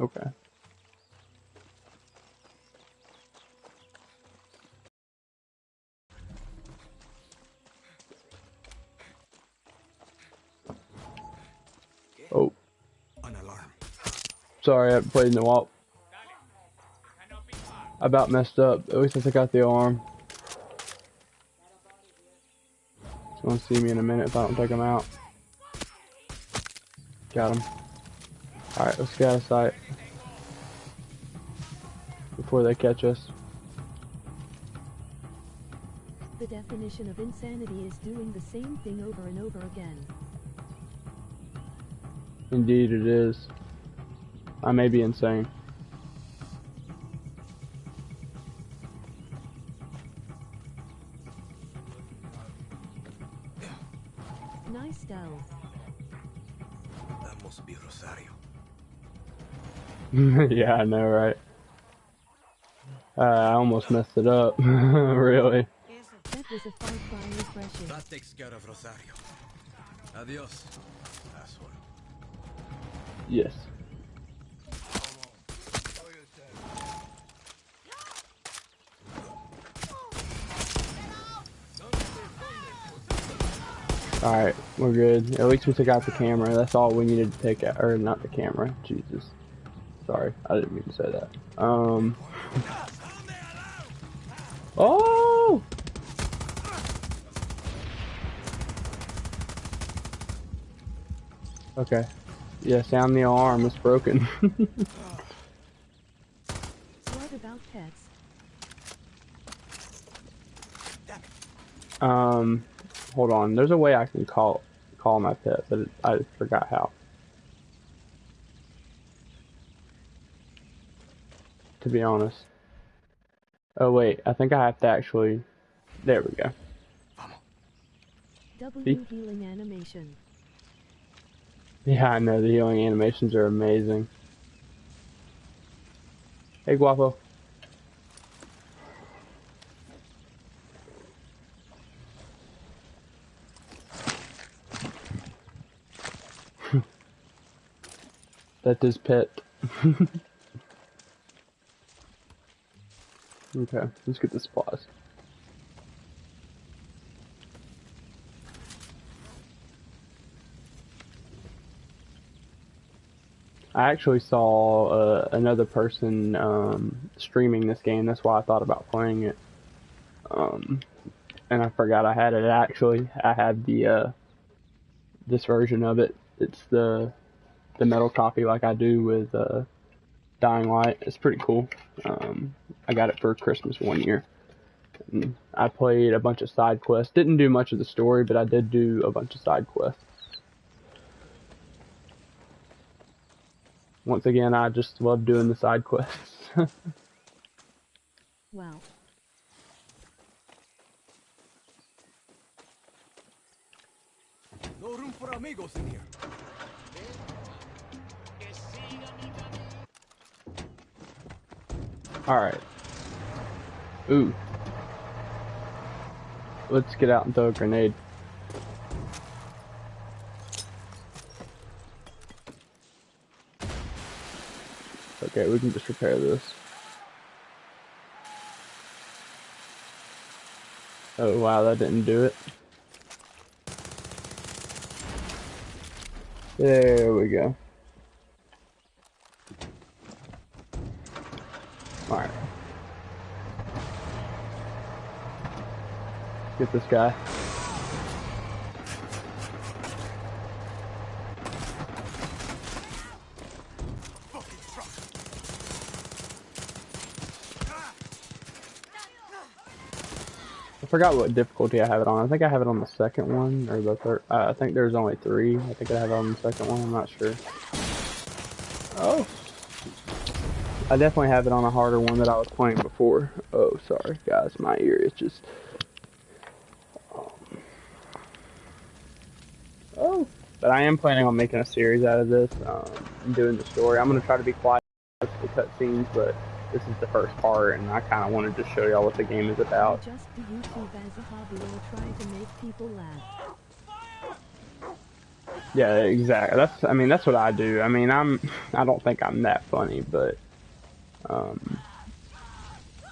Okay. Oh. An alarm. Sorry, I played in the walk. I about messed up. At least I took out the arm. He's gonna see me in a minute if I don't take him out. Got him. Alright, let's get out of sight. Before they catch us. The definition of insanity is doing the same thing over and over again. Indeed it is. I may be insane. yeah, I know, right? Uh, I almost messed it up. really. That was a far cry refreshing. That takes care of Rosario. Adios, asshole. Yes. Alright, we're good. At least we took out the camera. That's all we needed to take out. Or, not the camera. Jesus. Sorry, I didn't mean to say that. Um. Oh! Okay. Yeah, sound the alarm. It's broken. What about pets? um, hold on. There's a way I can call call my pet, but it, I forgot how. To be honest. Oh wait, I think I have to actually. There we go. W healing animation. Yeah, I know the healing animations are amazing. Hey, Guapo. That's his pet. Okay, let's get the supplies. I actually saw uh, another person um, streaming this game. That's why I thought about playing it. Um, and I forgot I had it. Actually, I had the uh, this version of it. It's the the metal copy, like I do with uh, Dying Light. It's pretty cool. Um, I got it for Christmas one year. And I played a bunch of side quests. Didn't do much of the story, but I did do a bunch of side quests. Once again, I just love doing the side quests. Wow. No room for amigos in here. Alright. Ooh. Let's get out and throw a grenade. Okay, we can just repair this. Oh wow, that didn't do it. There we go. This guy. I forgot what difficulty I have it on. I think I have it on the second one or the third. Uh, I think there's only three. I think I have it on the second one. I'm not sure. Oh. I definitely have it on a harder one that I was playing before. Oh, sorry, guys. My ear is just. Um, oh. But I am planning on making a series out of this. Um, and doing the story. I'm gonna try to be quiet with the cutscenes, but this is the first part, and I kind of wanted to show y'all what the game is about. just do YouTube as a hobby or try to make people laugh. Yeah, exactly. That's I mean that's what I do. I mean I'm I don't think I'm that funny, but um,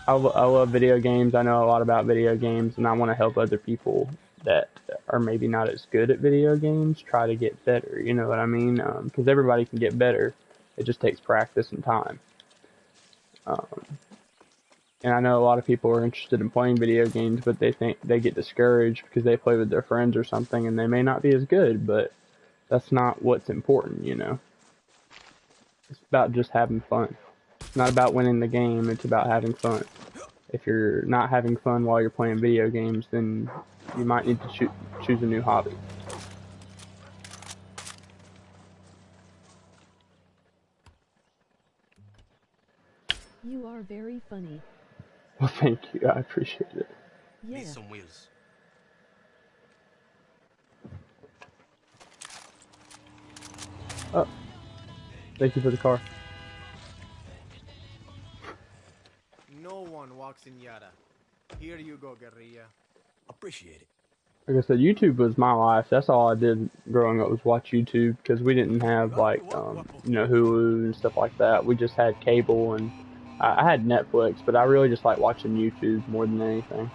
I, lo- I love video games. I know a lot about video games, and I want to help other people that are maybe not as good at video games try to get better. You know what I mean? Because everybody can get better. It just takes practice and time. Um, and I know a lot of people are interested in playing video games, but they think they get discouraged because they play with their friends or something, and they may not be as good. But that's not what's important, you know. It's about just having fun. It's not about winning the game, it's about having fun. If you're not having fun while you're playing video games, then you might need to choo- choose a new hobby. You are very funny. Well, thank you. I appreciate it. Yeah. Need some wheels. Oh, thank you for the car. No one walks in Yara. Here you go, guerrilla. Appreciate it. Like I said, YouTube was my life. That's all I did growing up was watch YouTube because we didn't have like um, you know Hulu and stuff like that. We just had cable and I, I had Netflix, but I really just like watching YouTube more than anything.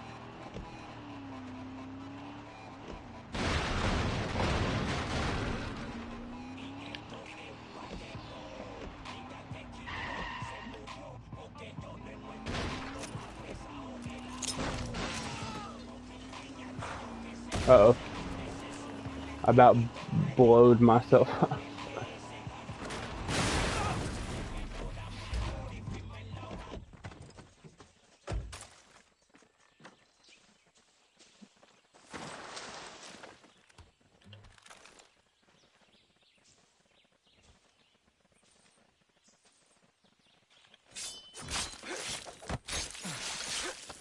About blowed myself up.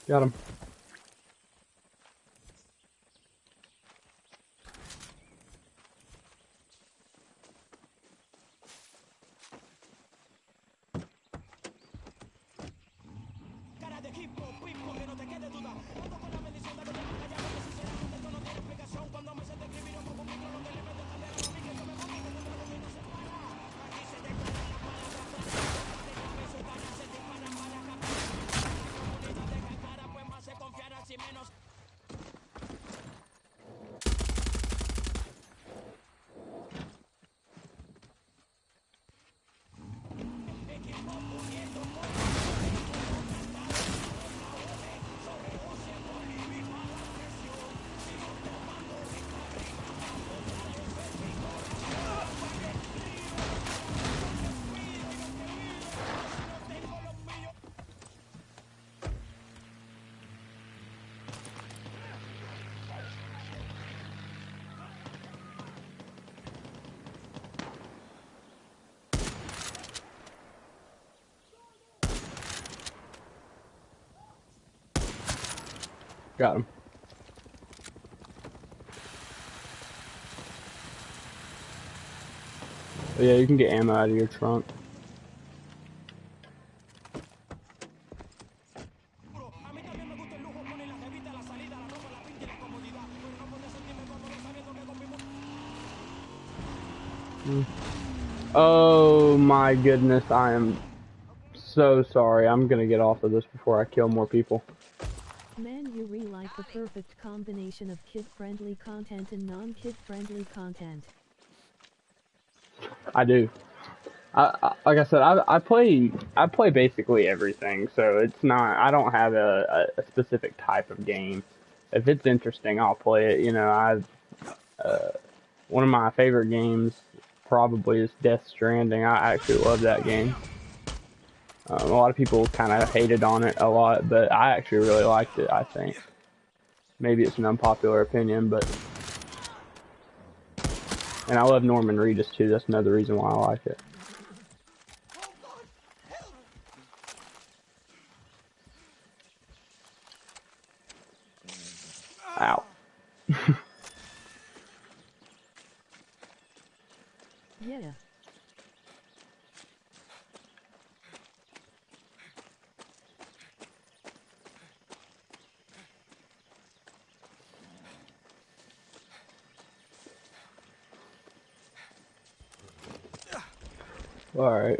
Got him. Got him. Yeah, you can get ammo out of your trunk. Oh my goodness, I am so sorry. I'm gonna get off of this before I kill more people. Like the perfect combination of kid-friendly content and non-kid-friendly content. I do. I, I like I said, I, I play I play basically everything, so it's not I don't have a, a, specific type of game. If it's interesting, I'll play it. You know, I've uh, one of my favorite games probably is Death Stranding. I actually love that game. Um, a lot of people kind of hated on it a lot, but I actually really liked it. I think maybe it's an unpopular opinion, but and I love Norman Reedus too. That's another reason why I like it. Ow. Yeah. Alright.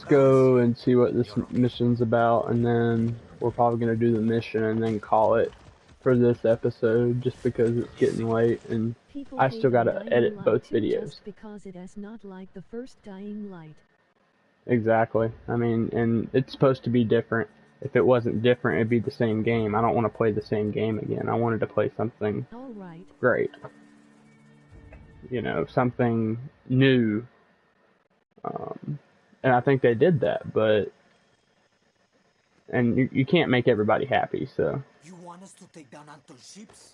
Let's go and see what this mission's about, and then we're probably gonna do the mission and then call it for this episode, just because it's getting late, and People I still gotta edit both videos. Because it is not like the first Dying Light. Exactly. I mean, and it's supposed to be different. If it wasn't different, it'd be the same game. I don't want to play the same game again. I wanted to play something great. You know, something new. Um, and I think they did that, but. And you, you can't make everybody happy, so. You want us to take down Anton's ships?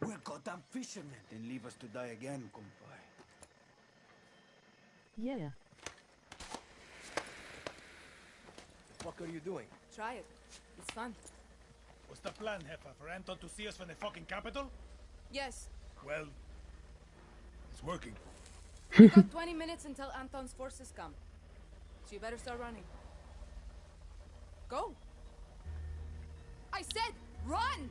We're goddamn fishermen. Then leave us to die again, compay. yeah. What fuck are you doing? Try it. It's fun. What's the plan, Jefa? For Anton to see us from the fucking capital? Yes. Well, it's working. You got 20 minutes until Anton's forces come. So you better start running. Go. I said run!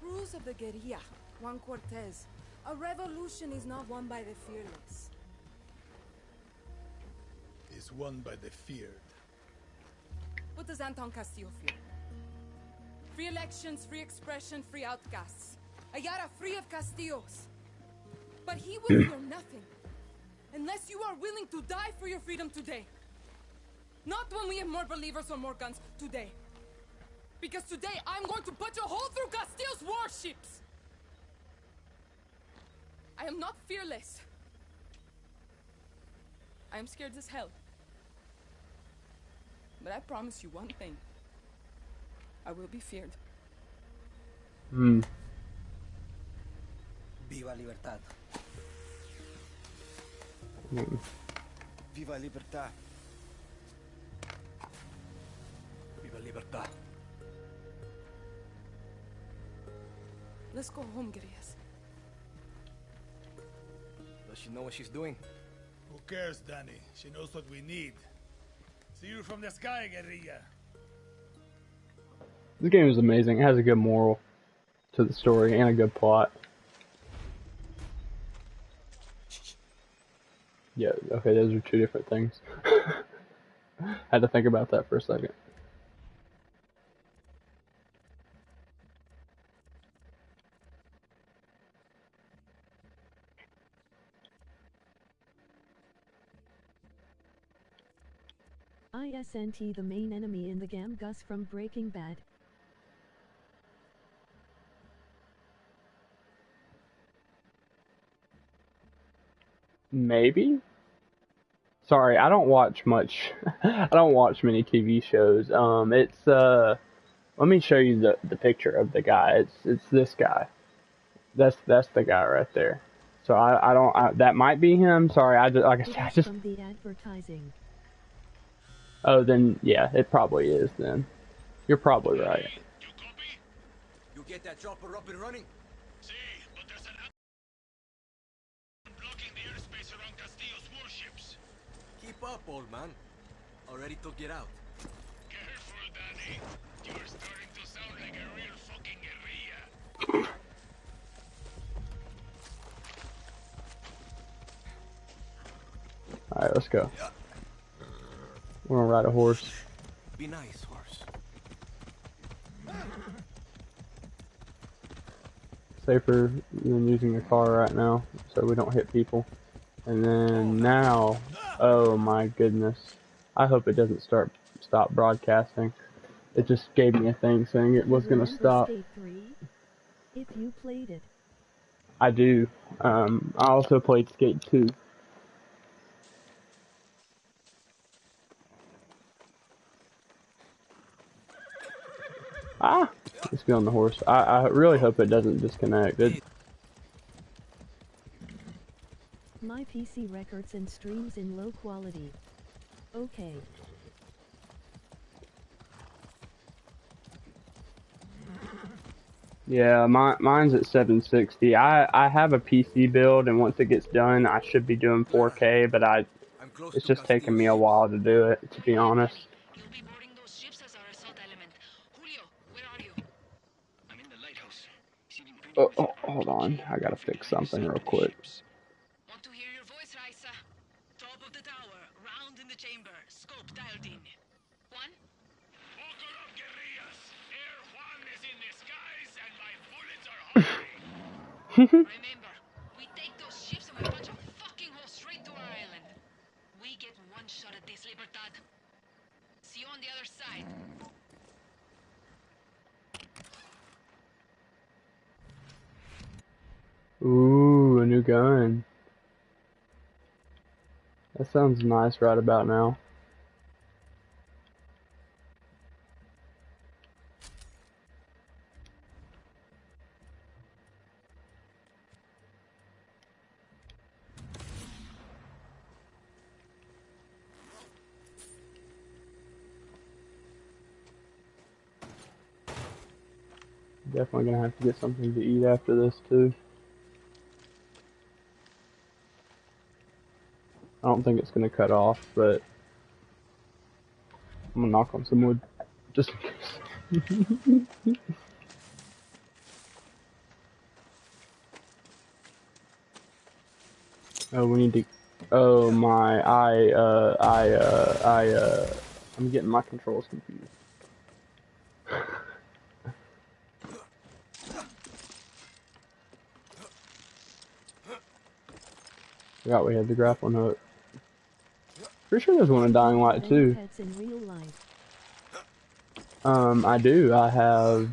Rules of the guerrilla. Juan Cortez. A revolution is not won by the fearless. Is won by the feared. What does Anton Castillo fear? Free elections, free expression, free outcasts. Ayara free of Castillos. But he will fear nothing. Unless you are willing to die for your freedom today. Not when we have more believers or more guns today. Because today I'm going to put a hole through Castillo's warships. I am not fearless. I am scared as hell. But I promise you one thing. I will be feared. Hmm. Viva libertad. Viva libertad. Viva libertad. Let's go home, guerrillas. Does she know what she's doing? Who cares, Dani? She knows what we need. See you from the sky, guerrilla. This game is amazing. It has a good moral to the story and a good plot. Yeah, okay, those are two different things. Had to think about that for a second. ISNT the main enemy in the game Gus from Breaking Bad. Maybe? Sorry, I don't watch much. I don't watch many TV shows. Um, it's uh, let me show you the the picture of the guy. It's it's this guy. That's that's the guy right there. So I I don't I, that might be him. Sorry, I just like I It said, I just from the advertising. oh then yeah, it probably is then. You're probably right. You get that chopper up and running? Up, old man. Already took it out. Careful, Dani. You're starting to sound like a real fucking guerrilla. All right, let's go. We're gonna ride a horse. Be nice, horse. Safer than using a car right now, so we don't hit people. And then now, oh my goodness. I hope it doesn't start stop broadcasting. It just gave me a thing saying it was gonna stop. If you played it. I do. Um, I also played Skate 2. Ah! Let's be on the horse. I, I really hope it doesn't disconnect. It, My PC records and streams in low quality. Okay. yeah, my, mine's at 760. I, I have a PC build, and once it gets done, I should be doing 4K, but I I'm close it's just taking me a while to do it, to be honest. You'll be boarding those ships as our assault element. Julio, where are you? I'm in the lighthouse. Oh, oh, hold on. I gotta fix something real quick. Want to hear your voice, Raisa? the chamber. Scope dialed in. One. Buckle up, guerrillas. Air Juan is in disguise, and my bullets are hungry. Mm-hmm. Remember, we take those ships and we punch a fucking hole straight to our island. We get one shot at this, Libertad. See you on the other side. Ooh, a new gun. That sounds nice right about now. Definitely gonna have to get something to eat after this too. I don't think it's gonna cut off, but I'm gonna knock on some wood just in case. oh, we need to. Oh my! I uh I uh I uh I'm getting my controls confused. Forgot we had the grappling hook. Pretty sure there's one in Dying Light too. pets in real life. Um, I do. I have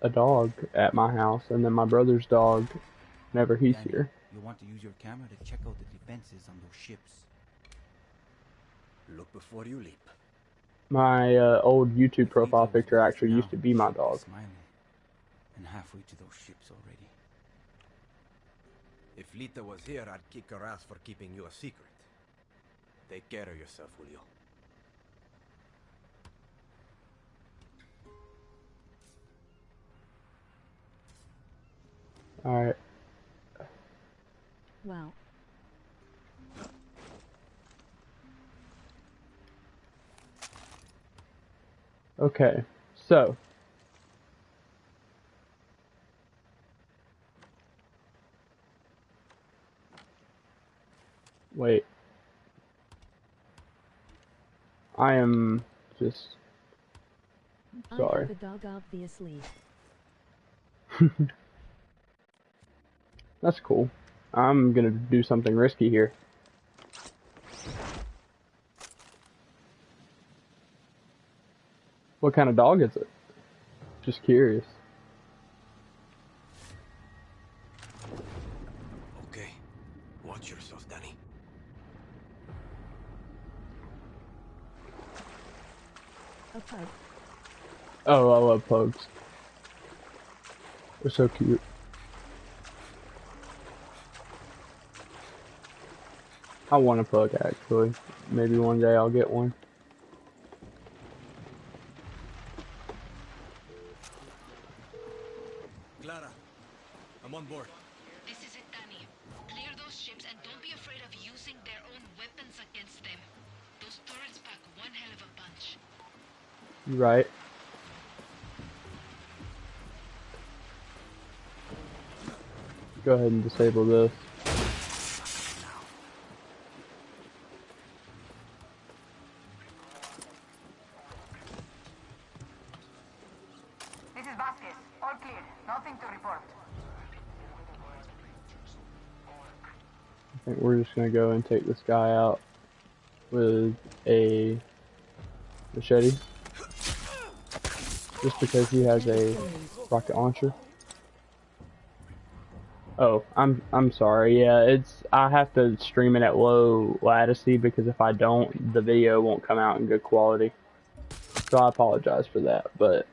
a dog at my house, and then my brother's dog. Never he's Dani, here. You want to use your camera to check out the defenses on those ships. Look before you leap. My uh, old YouTube profile picture actually used to be my dog. Smiling. And halfway to those ships already. If Lita was here, I'd kick her ass for keeping you a secret. Take care of yourself, Julio. All right. Well. Okay. So. Wait. I am just Sorry. a dog obviously. That's cool. I'm gonna do something risky here. What kind of dog is it? Just curious. Okay. Watch yourself, Dani. A pug. Pugs. They're so cute. I want a pug actually. Maybe one day I'll get one. Disable this. This is Vasquez. All clear. Nothing to report. I think we're just gonna go and take this guy out with a machete. Just because he has a rocket launcher. Oh, I'm I'm sorry. Yeah, it's I have to stream it at low latency because if I don't, the video won't come out in good quality. So I apologize for that, but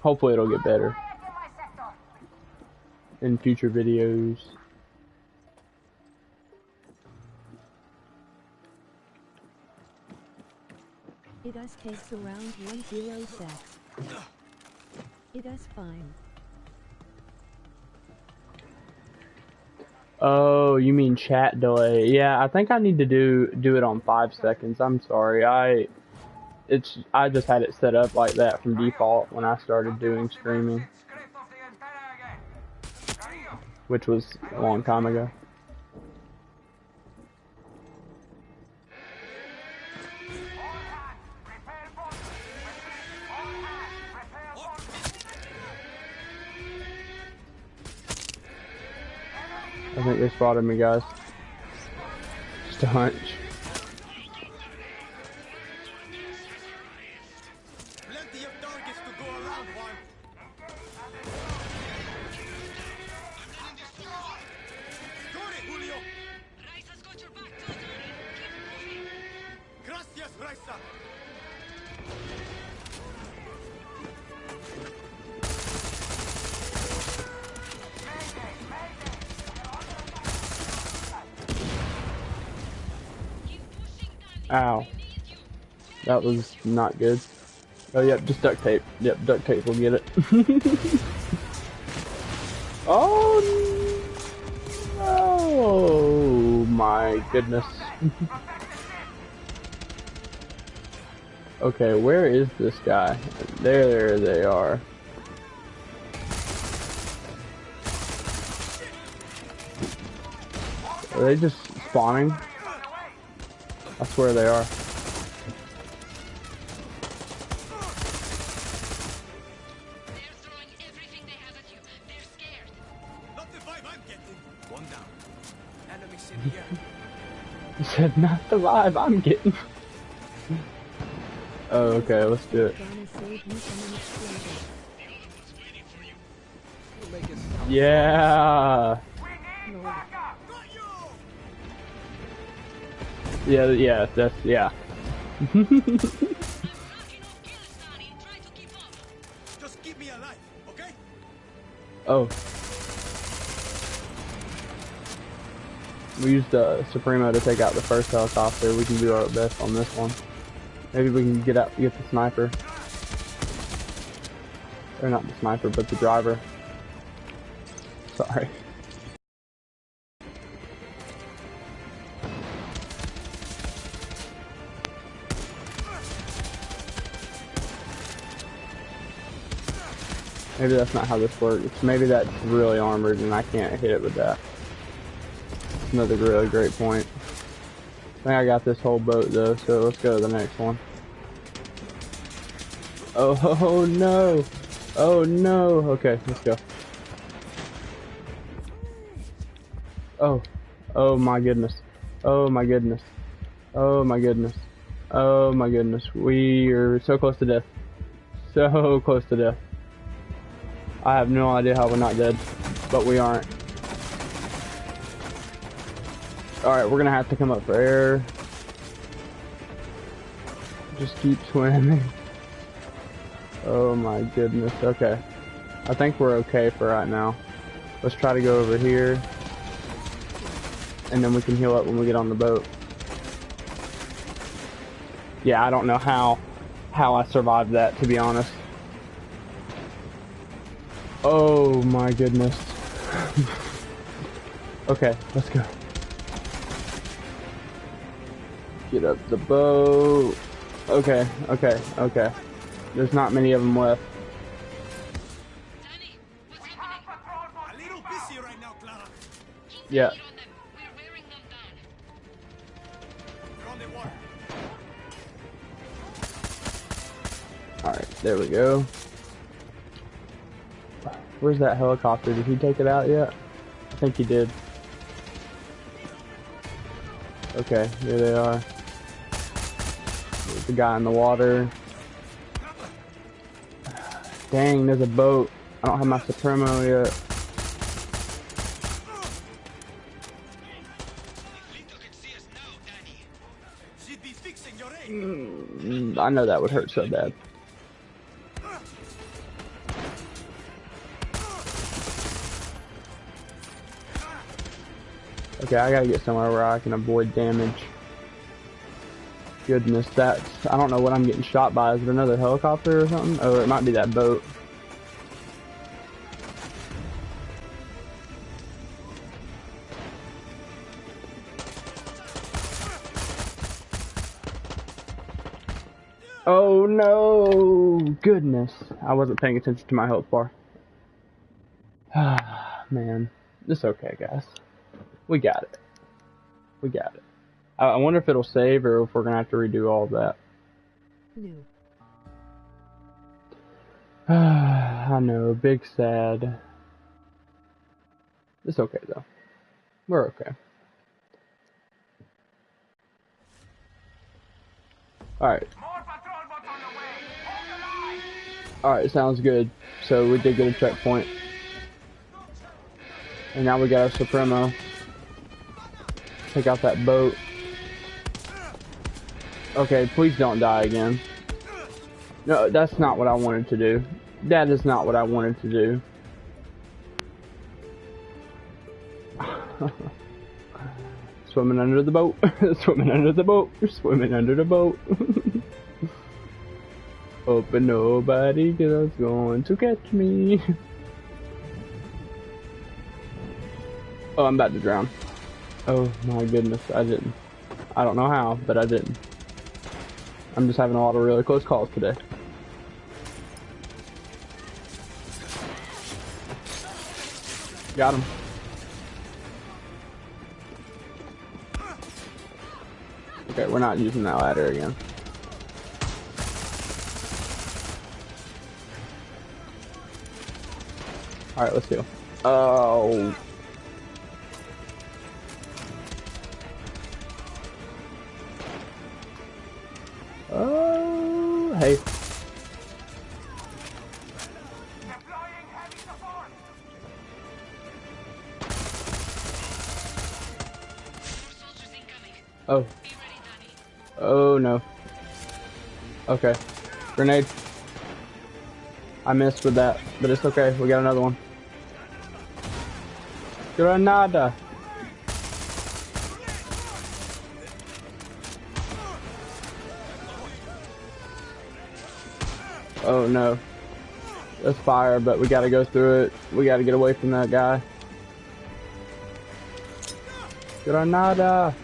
hopefully it'll get better in future videos. It us takes around one zero secs. It us fine. Oh, you mean chat delay? Yeah, I think I need to do do it on five seconds. I'm sorry. I it's I just had it set up like that from default when I started doing streaming, which was a long time ago. They spotted me, guys. Just a hunch. Was not good. Oh, yep, just duct tape. Yep, duct tape will get it. oh, no. my goodness. okay, where is this guy? There they are. Are they just spawning? I swear they are. He said, not the vibe I'm getting. oh, okay, let's do it. Gonna save you from an explosion. We'll make it Yeah. Lord. Yeah, yeah, that's, yeah. Knocking off kills, Dani. Try to keep up. Just keep me alive, okay? Oh. We used uh, Supremo to take out the first helicopter. We can do our best on this one. Maybe we can get out, get the sniper. Or not the sniper, but the driver. Sorry. Maybe that's not how this works. Maybe that's really armored and I can't hit it with that. Another really great point. I think I got this whole boat though, so let's go to the next one. Oh, oh no! Oh no! Okay, let's go. Oh, oh my goodness. Oh my goodness. Oh my goodness. Oh my goodness. We are so close to death. So close to death. I have no idea how we're not dead, but we aren't. Alright, we're gonna have to come up for air. Just keep swimming. Oh my goodness, okay. I think we're okay for right now. Let's try to go over here. And then we can heal up when we get on the boat. Yeah, I don't know how how I survived that to be honest. Oh my goodness. okay, let's go. Get up the boat. Okay, okay, okay. There's not many of them left. Dani, what's happening? A little busy right now, Yeah. the heat on them. We're wearing them down. You're on the water. Alright, there we go. Where's that helicopter? Did he take it out yet? I think he did. Okay, here they are. The guy in the water. Dang, there's a boat. I don't have my Supremo yet. Mm, I know that would hurt so bad. Okay, I gotta get somewhere where I can avoid damage. Goodness, that's... I don't know what I'm getting shot by. Is it another helicopter or something? Oh, it might be that boat. Oh no! Goodness. I wasn't paying attention to my health bar. Ah, man. It's okay, guys. We got it. We got it. I, I wonder if it'll save or if we're gonna have to redo all of that. New. I know, big sad. It's okay though. We're okay. Alright. More patrol boats on the way. Hold the line. Alright, sounds good. So we did get a checkpoint. And now we got a Supremo. Take out that boat. Okay, please don't die again. No, that's not what I wanted to do. That is not what I wanted to do. Swimming under the boat. Swimming under the boat. Swimming under the boat. Hoping nobody is going to catch me. Oh, I'm about to drown. Oh my goodness, I didn't. I don't know how, but I didn't. I'm just having a lot of really close calls today. Got him. Okay, we're not using that ladder again. Alright, let's go. Oh. Hey. Oh, oh no. Okay. Grenade. I missed with that, but it's okay. We got another one. Granada. Oh no. That's fire, but we gotta go through it. We gotta get away from that guy. Granada.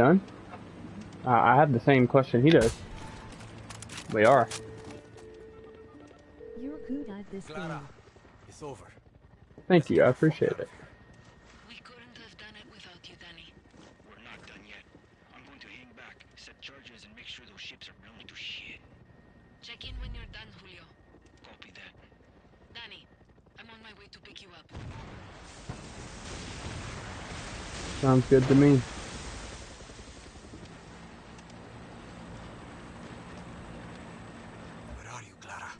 Done? Uh, I have the same question he does. We are. You're good at this Clara, game. it's over. Thank you. I appreciate it. We couldn't have done it without you, Dani. We're not done yet. I'm going to hang back, set charges, and make sure those ships are blown to shit. Check in when you're done, Julio. Copy that. Dani, I'm on my way to pick you up. Sounds good to me. Where are you, Clara?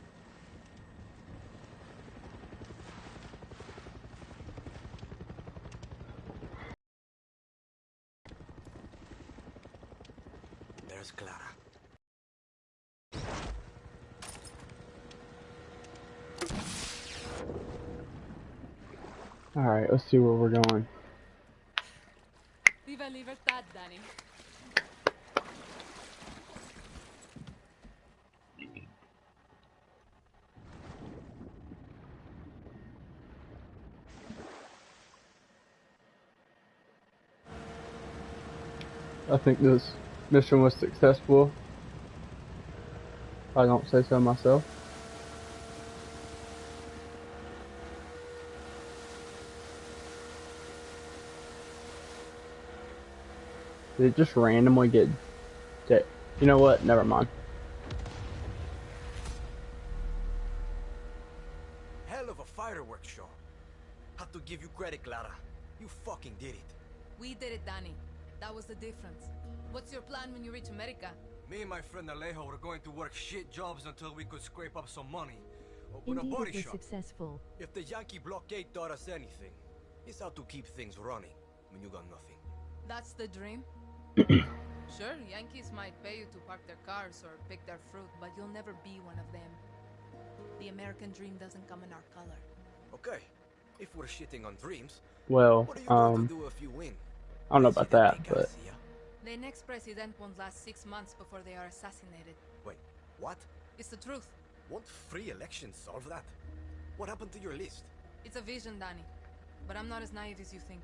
There's Clara. Alright, let's see where we're going. Viva I think this mission was successful. I don't say so myself. Did it just randomly get... Dead? You know what? Never mind. Hell of a fireworks show. Have to give you credit, Clara. You fucking did it. We did it, Dani. That was the difference. What's your plan when you reach America? Me and my friend Alejo were going to work shit jobs until we could scrape up some money. Open Indeed, a body shop. successful. If the Yankee blockade taught us anything, it's how to keep things running when you got nothing. That's the dream? sure, Yankees might pay you to park their cars or pick their fruit, but you'll never be one of them. The American dream doesn't come in our color. Okay, if we're shitting on dreams, Well, what are you going um, do if you win? I don't know about that, but? The next president won't last six months before they are assassinated. Wait, what? It's the truth. Won't free elections solve that? What happened to your list? It's a vision, Dani. But I'm not as naive as you think.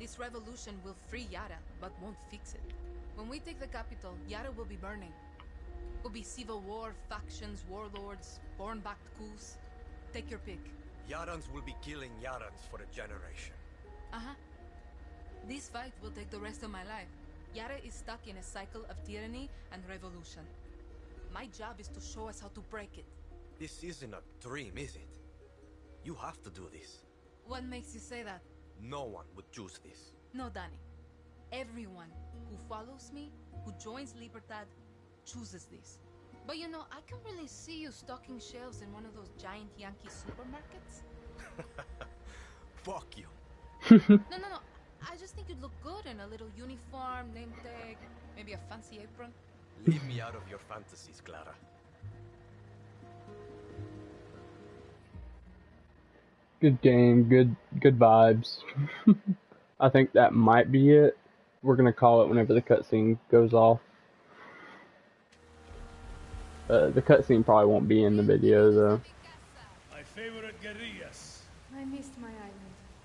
This revolution will free Yara, but won't fix it. When we take the capital, Yara will be burning. Will be civil war, factions, warlords, born-backed coups. Take your pick. Yarans will be killing Yarans for a generation. Uh-huh. This fight will take the rest of my life. Yara is stuck in a cycle of tyranny and revolution. My job is to show us how to break it. This isn't a dream, is it? You have to do this. What makes you say that? No one would choose this. No, Dani. Everyone who follows me, who joins Libertad, chooses this. But you know, I can really see you stocking shelves in one of those giant Yankee supermarkets. Fuck you. No, no, no. I just think you'd look good in a little uniform, name tag, maybe a fancy apron. Leave me out of your fantasies, Clara. Good game, good good vibes. I think that might be it. We're gonna call it whenever the cutscene goes off. Uh, the cutscene probably won't be in the video though. My favorite guerrillas. I missed my island.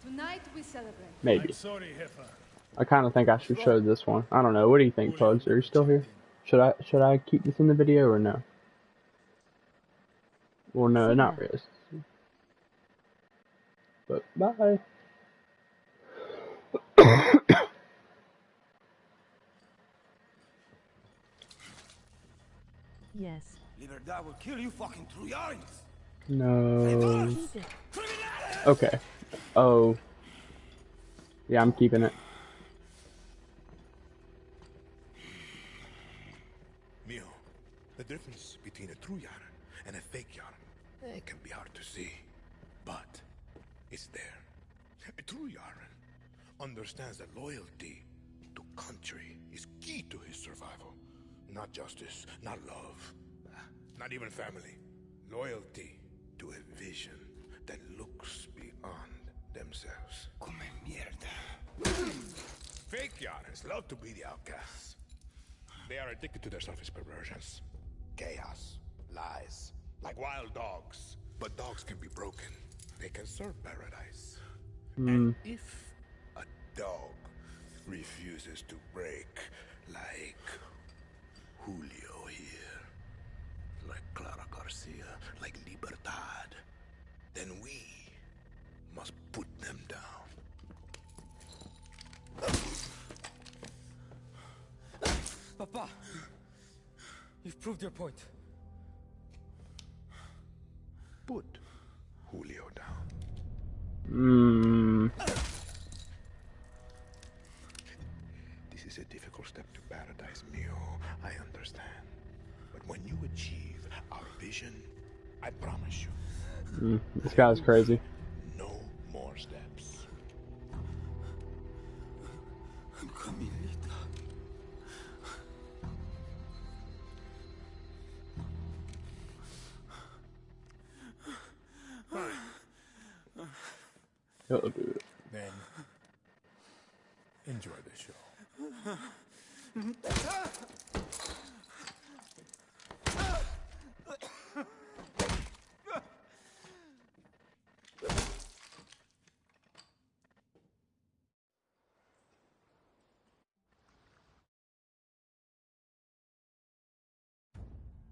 Tonight we celebrate. Maybe. I'm sorry, Jefa. I kind of think I should show this one. I don't know. What do you think, Pugs? Are you still here? Should I should I keep this in the video or no? Well, no, not really. But bye. Yes. Libertad will kill you fucking Trujans. No. Okay. Oh. Yeah, I'm keeping it. Mio, the difference between a true Yaran and a fake Yaran, it can be hard to see, but it's there. A true Yaran understands that loyalty to country is key to his survival. Not justice, not love, not even family. Loyalty to a vision that looks beyond themselves. Come mierda. Fake Yarans love to be the outcasts. They are addicted to their selfish perversions. Chaos, lies, like wild dogs. But dogs can be broken. They can serve paradise. Hmm. And if a dog refuses to break, like Julio here, like Clara Garcia, like Libertad, then we must put them down. Papa, you've proved your point. Put Julio down. Hmm. This is a difficult step to paradise, Mio. I understand. But when you achieve our vision, I promise you, Mm, this guy's crazy. no more steps. He'll do it. Then, enjoy the show.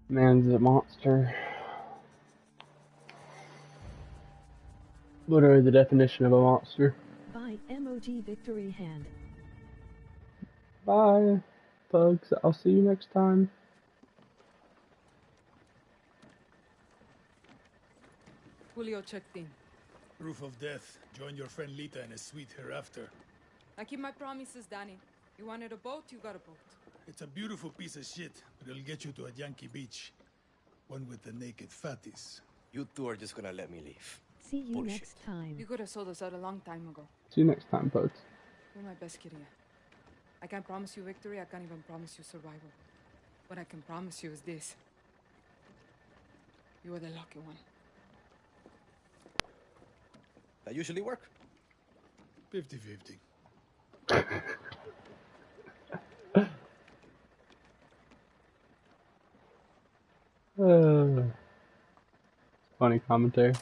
Man's a monster. Literally the definition of a monster. By MOG Victory Hand. Bye, folks. I'll see you next time. Julio checked in. Proof of death. Join your friend Lita in a suite hereafter. I keep my promises, Dani. You wanted a boat, you got a boat. It's a beautiful piece of shit, but it'll get you to a Yankee beach. One with the naked fatties. You two are just gonna let me leave. See you Bullshit. next time. You could have sold us out a long time ago. See you next time, folks. You're my best Kiria. I can't promise you victory, I can't even promise you survival. What I can promise you is this. You are the lucky one. That usually work. 50 50. Uh, funny commentary.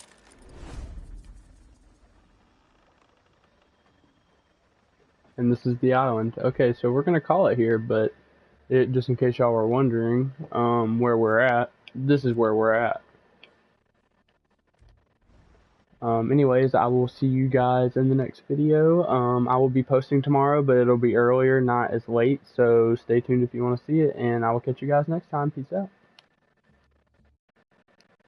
And this is the island. Okay, so we're gonna call it here, but it, just in case y'all were wondering um, where we're at, this is where we're at. Um, anyways, I will see you guys in the next video. Um, I will be posting tomorrow, but it'll be earlier, not as late. So stay tuned if you want to see it, and I will catch you guys next time. Peace out.